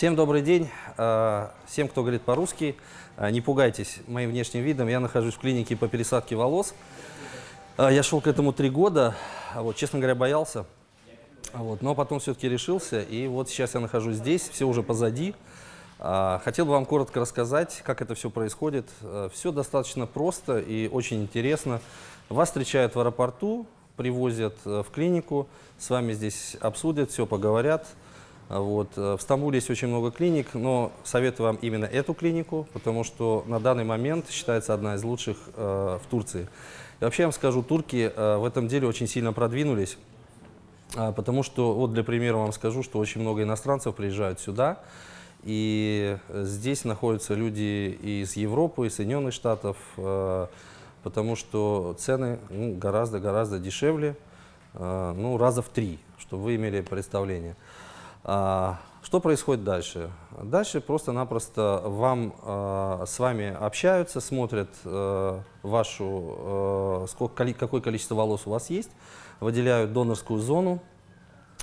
Всем добрый день. Э, Всем, кто говорит по-русски, э, не пугайтесь моим внешним видом. Я нахожусь в клинике по пересадке волос. Э, Я шел к этому три года. А Вот, честно говоря, боялся. А Вот, но потом все-таки решился. И вот сейчас я нахожусь здесь, все уже позади. А, Хотел бы вам коротко рассказать, как это все происходит. Все достаточно просто и очень интересно. Вас встречают в аэропорту, привозят э, в клинику, с вами здесь обсудят, все поговорят. Вот. э, В Стамбуле есть очень много клиник, но советую вам именно эту клинику, потому что на данный момент считается одна из лучших э, в Турции. И вообще я вам скажу, турки э, в этом деле очень сильно продвинулись, а, потому что, вот для примера вам скажу, что очень много иностранцев приезжают сюда, и э, здесь находятся люди из Европы, из Соединенных Штатов, э, потому что цены ну, гораздо-гораздо дешевле, э, ну, раза в три, чтобы вы имели представление. А, Что происходит дальше? Дальше просто-напросто вам, э, с вами общаются, смотрят э, вашу, э, сколько, какое количество волос у вас есть, выделяют донорскую зону,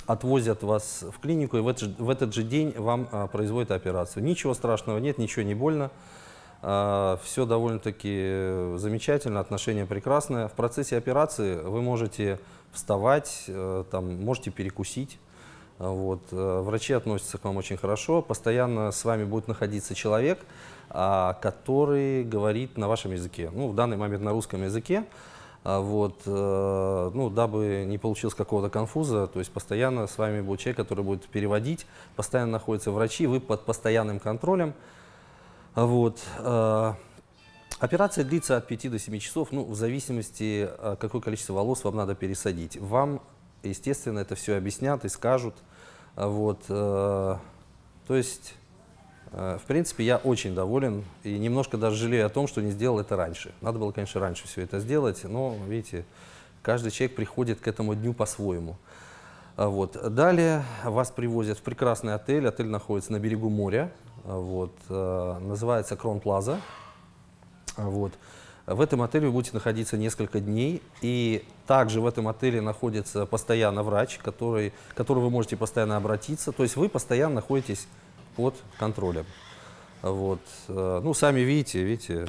отвозят вас в клинику, и в этот, в этот же день вам а, производят операцию. Ничего страшного нет, ничего не больно. все довольно-таки э, замечательно, отношение прекрасное. В процессе операции вы можете вставать, э, там, можете перекусить. Вот. э, Врачи относятся к вам очень хорошо. Постоянно с вами будет находиться человек, а, который говорит на вашем языке. Ну, в данный момент на русском языке. А, Вот, э, ну, дабы не получилось какого-то конфуза, то есть постоянно с вами будет человек, который будет переводить, постоянно находятся врачи, вы под постоянным контролем. А, Вот. э, Операция длится от 5 до 7 часов, ну, в зависимости, какое количество волос вам надо пересадить. Вам, естественно, это все объяснят и скажут. А, Вот. э, То есть, э, в принципе, я очень доволен и немножко даже жалею о том, что не сделал это раньше. Надо было, конечно, раньше все это сделать, но, видите, каждый человек приходит к этому дню по-своему. А, Вот. Далее вас привозят в прекрасный отель. Отель находится на берегу моря. А, Вот. э, Называется Крон Плаза. Вот. В этом отеле вы будете находиться несколько дней, и также в этом отеле находится постоянно врач, который, к которому вы можете постоянно обратиться. То есть вы постоянно находитесь под контролем. Вот. Э, Ну, сами видите, видите,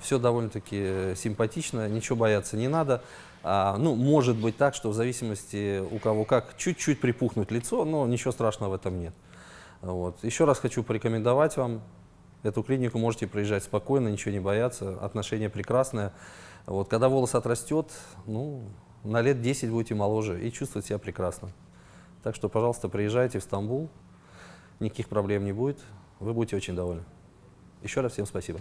все довольно-таки симпатично, ничего бояться не надо. А, ну, может быть так, что в зависимости у кого как, чуть-чуть припухнуть лицо, но ничего страшного в этом нет. Вот. Еще раз хочу порекомендовать вам эту клинику, можете приезжать спокойно, ничего не бояться, отношение прекрасное. Вот. Когда волос отрастет, ну, на лет 10 будете моложе и чувствовать себя прекрасно. Так что, пожалуйста, приезжайте в Стамбул, никаких проблем не будет, вы будете очень довольны. Еще раз всем спасибо.